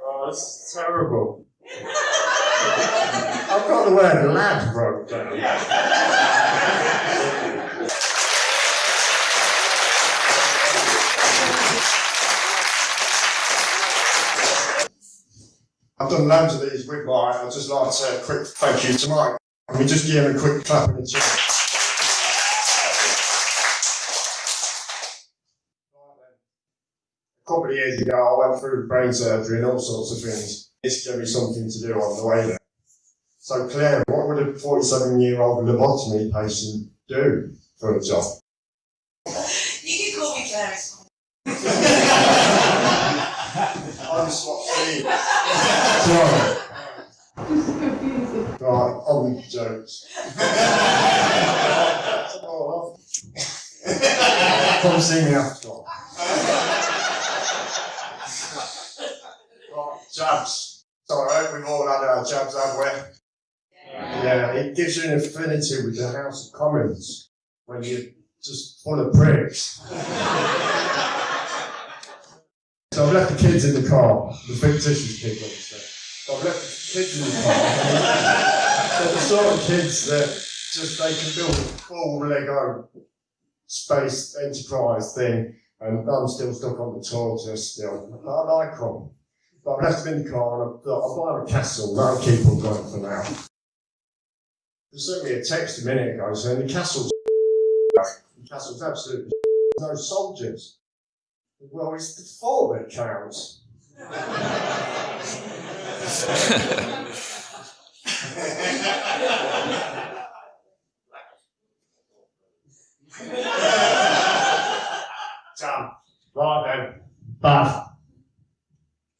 Oh, this is terrible. I've got the word lad wrote down. I've done loads of these with Mike. I'd just like to say a quick thank you to Mike. Can we just give him a quick clap in the chin? Couple of years ago, I went through brain surgery and all sorts of things. This gave me something to do on the way there. So, Claire, what would a 47 year old lobotomy patient do for a job? You can call me Claire. it's fine. I just swapped seats. Sorry. Right, on with the jokes. Come see me after. Right, jabs. So I hope we've all had our jabs, haven't we? Yeah, it gives you an affinity with the House of Commons when you're just full of pricks. So I've left the kids in the car, the fictitious kids obviously. So I've left the kids in the car. They're the sort of kids that just they can build a full Lego space enterprise thing, and I'm still stuck on the tortoise still. I like them. But I've left them in the car and I've got, I'll buy a castle, that'll keep them going for now. They sent me a text a minute ago saying the castle's the castle's absolutely no soldiers. Well, it's the thought that counts. Damn. Right then. Bath.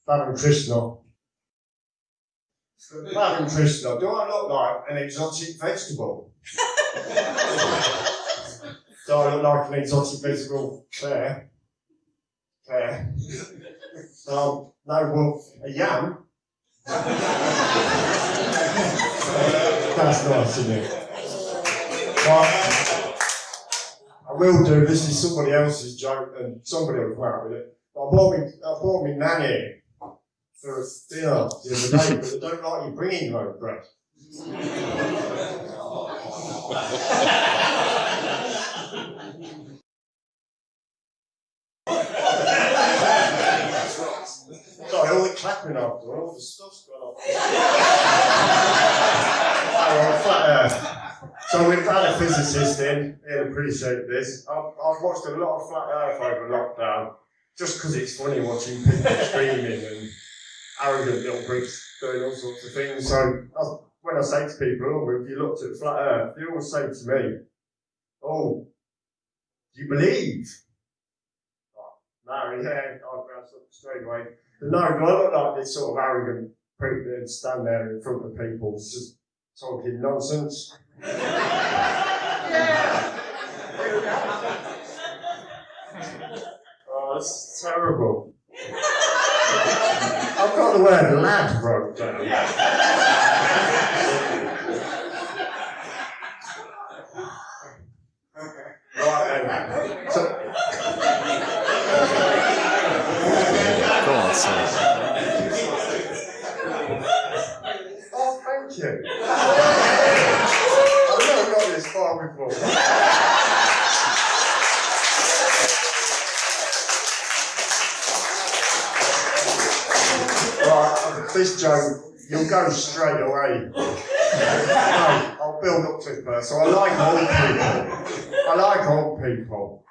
Bath and Krishna. And Krishna, do I look like an exotic vegetable? do I look like an exotic vegetable? Claire? Claire? Um, no, well, a yam. That's nice, isn't it? Right. I will do. This is somebody else's joke, and somebody will come out with it. I bought me, I bought me nanny for a dinner the other day, but they don't like you bringing your own bread. Sorry, all the clapping after, all the stuff's gone off. Earth. Uh, so we've had a physicist in, he'll appreciate this. I've, I've watched a lot of flat earth over lockdown, just because it's funny watching people screaming and arrogant little pricks doing all sorts of things. So I, when I say to people, oh, if you looked at flat earth, they always say to me, oh, do you believe? Oh, no, yeah, I'll grab something straight away. But no, do I look like this sort of arrogant prick that stand there in front of people just talking nonsense? Oh, this is got the word lad down. Right. So, Go on, son. oh, thank you. I've never got this far before. Joke, you'll go straight away. no, I'll build up to it first. So I like old people. I like old people.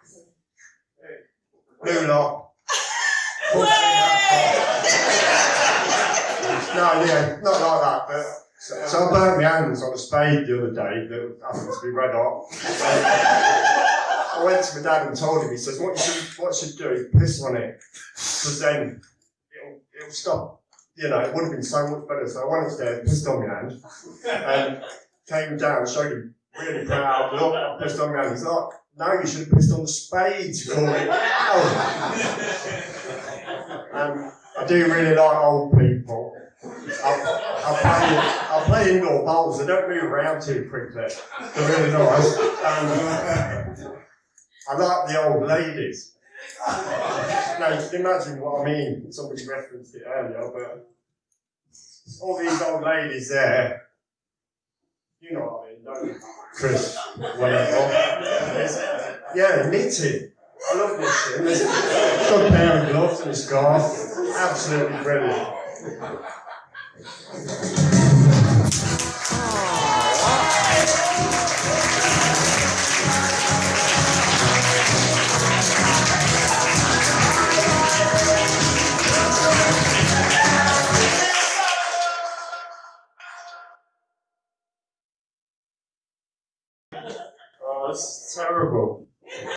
New lot. No, yeah, not like that, but so, so I burnt my hands on a spade the other day that happened to be red hot. I went to my dad and told him, he says, what you should, what you should do is piss on it, because then it'll, it'll stop. You know, it would have been so much better. So I went upstairs, pissed on my hand, and came down, showed him really proud, look, I pissed on my hand. He's like, oh, no, you should have pissed on the spades, out. And I do really like old people. I, I play I play indoor bowls. They don't move around too quickly. They're really nice. I like the old ladies. Now you can imagine what I mean. Somebody referenced it earlier, but all these old ladies there, you know what I mean, don't you? Chris, whatever. Yeah, knitting. I love knitting. There's a pair of gloves and a scarf. Absolutely brilliant. This terrible.